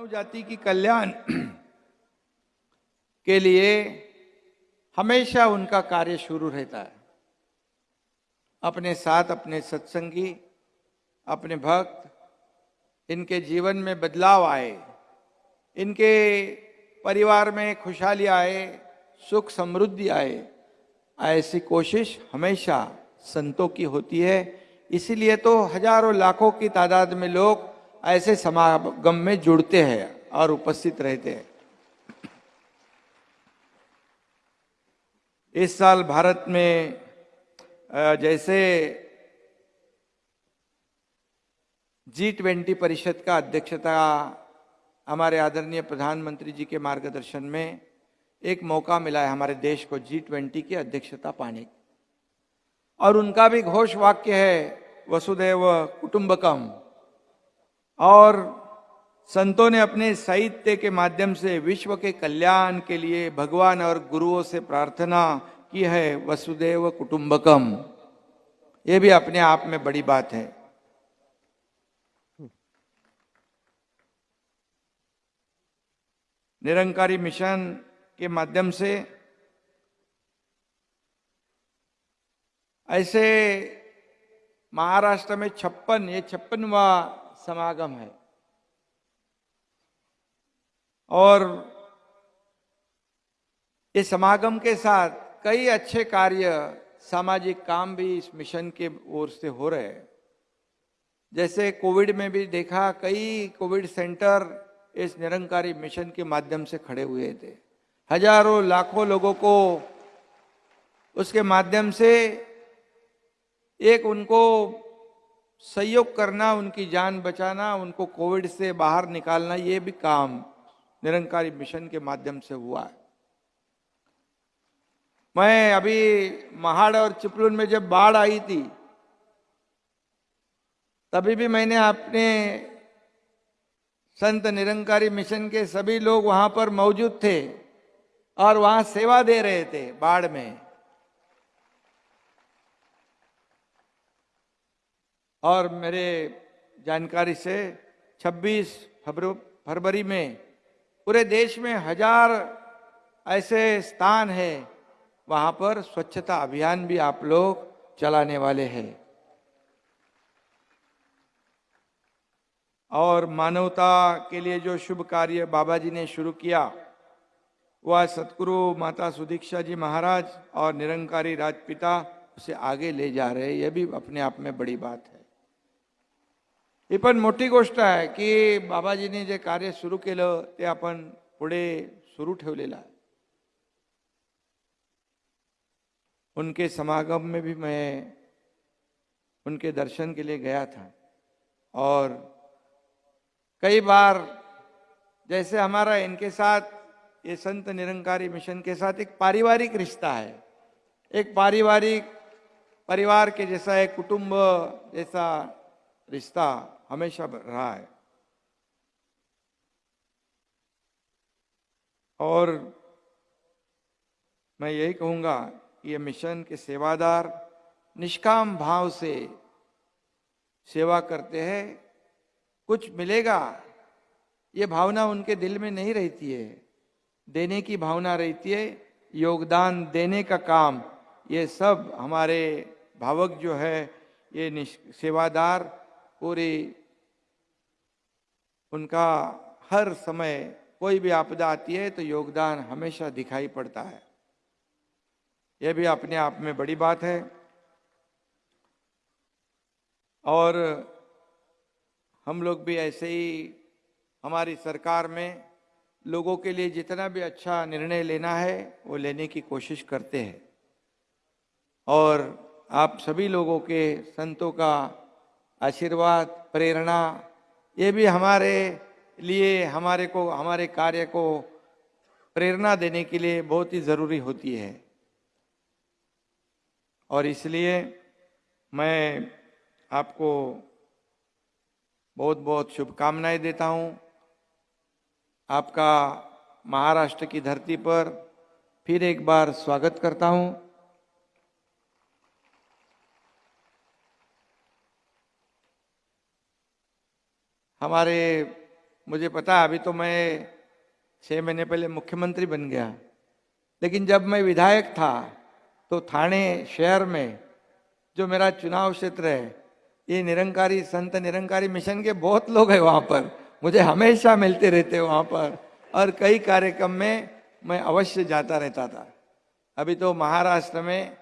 मानव जाति की कल्याण के लिए हमेशा उनका कार्य शुरू रहता है। अपने साथ, अपने सत्संगी, अपने भक्त, इनके जीवन में बदलाव आए, इनके परिवार में खुशहाली आए, सुख समृद्धि आए, ऐसी कोशिश हमेशा संतों की होती है। इसीलिए तो हज़ारों लाखों की तादाद में लोग ऐसे समागम में जुड़ते हैं और उपस्थित रहते हैं। इस साल भारत में जैसे जी ट्वेंटी परिषद का अध्यक्षता हमारे आदरणीय प्रधानमंत्री जी के मार्गदर्शन में एक मौका मिला है हमारे देश को जी ट्वेंटी की अध्यक्षता पाने की। और उनका भी घोष वाक्य है वसुदेव कुटुंबकम। और संतों ने अपने साहित्य के माध्यम से विश्व के कल्याण के लिए भगवान और गुरुओं से प्रार्थना की है, वसुदेव कुटुंबकम। ये भी अपने आप में बड़ी बात है। निरंकारी मिशन के माध्यम से ऐसे महाराष्ट्र में छप्पन, ये छप्पनवा समागम है। और इस समागम के साथ कई अच्छे कार्य, सामाजिक काम भी इस मिशन के ओर से हो रहे हैं। जैसे कोविड में भी देखा, कई कोविड सेंटर इस निरंकारी मिशन के माध्यम से खड़े हुए थे। हज़ारों, लाखों लोगों को उसके माध्यम से एक उनको सहयोग करना, उनकी जान बचाना, उनको कोविड से बाहर निकालना, ये भी काम निरंकारी मिशन के माध्यम से हुआ है। मैं अभी महाड़ और चिपलून में जब बाढ़ आई थी, तभी भी मैंने अपने संत निरंकारी मिशन के सभी लोग वहाँ पर मौजूद थे और वहाँ सेवा दे रहे थे बाढ़ में। और मेरे जानकारी से 26 फरवरी में पूरे देश में हज़ार ऐसे स्थान है, वहाँ पर स्वच्छता अभियान भी आप लोग चलाने वाले हैं। और मानवता के लिए जो शुभ कार्य बाबा जी ने शुरू किया वह सतगुरु माता सुदीक्षा जी महाराज और निरंकारी राजपिता उसे आगे ले जा रहे हैं यह भी अपने आप में बड़ी बात है। ही पण मोठी गोष्ट आहे की बाबाजीने जे कार्य सुरू केलं, ते आपण पुढे सुरू ठेवलेलं आहे. उनके समागम में भी मैं उनके दर्शन के लिए गया था। और कई बार जैसे हमारा इनके साथ, ये संत निरंकारी मिशन के साथ एक पारिवारिक रिश्ता है। एक पारिवारिक परिवार के जैसा एक कुटुंब जैसा रिश्ता हमेशा रहा है। और मैं यही कहूँगा कि ये मिशन के सेवादार निष्काम भाव से सेवा करते हैं। कुछ मिलेगा, ये भावना उनके दिल में नहीं रहती है। देने की भावना रहती है, योगदान देने का काम। ये सब हमारे भावक जो है, ये सेवादार पूरी उनका हर समय कोई भी आपदा आती है तो योगदान हमेशा दिखाई पड़ता है। यह भी अपने आप में बड़ी बात है। और हम लोग भी ऐसे ही हमारी सरकार में लोगों के लिए जितना भी अच्छा निर्णय लेना है, वो लेने की कोशिश करते हैं। और आप सभी लोगों के संतों का आशीर्वाद, प्रेरणा, ये भी हमारे लिए, हमारे को, हमारे कार्य को प्रेरणा देने के लिए बहुत ही ज़रूरी होती है। और इसलिए मैं आपको बहुत बहुत शुभकामनाएँ देता हूँ। आपका महाराष्ट्र की धरती पर फिर एक बार स्वागत करता हूँ। हमारे, मुझे पता, अभी तो मैं छः महीने पहले मुख्यमंत्री बन गया। लेकिन जब मैं विधायक था तो थाने, शहर में जो मेरा चुनाव क्षेत्र है, ये निरंकारी, संत निरंकारी मिशन के बहुत लोग हैं वहाँ पर। मुझे हमेशा मिलते रहते वहाँ पर। और कई कार्यक्रम में मैं अवश्य जाता रहता था। अभी तो महाराष्ट्र में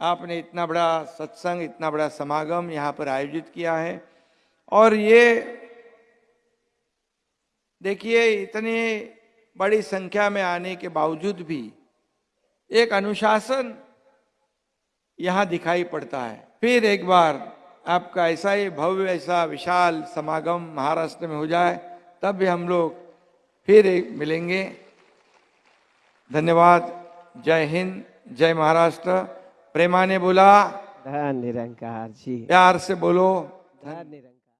आपने इतना बड़ा सत्संग, इतना बड़ा समागम यहाँ पर आयोजित किया है। और ये देखिए इतनी बड़ी संख्या में आने के बावजूद भी एक अनुशासन यहाँ दिखाई पड़ता है। फिर एक बार आपका ऐसा ही भव्य ऐसा विशाल समागम महाराष्ट्र में हो जाए तब भी हम लोग फिर एक मिलेंगे। धन्यवाद। जय हिंद जय महाराष्ट्र। प्रेमा ने बोला धन निरंकार जी। प्यार से बोलो। धन निरंकार।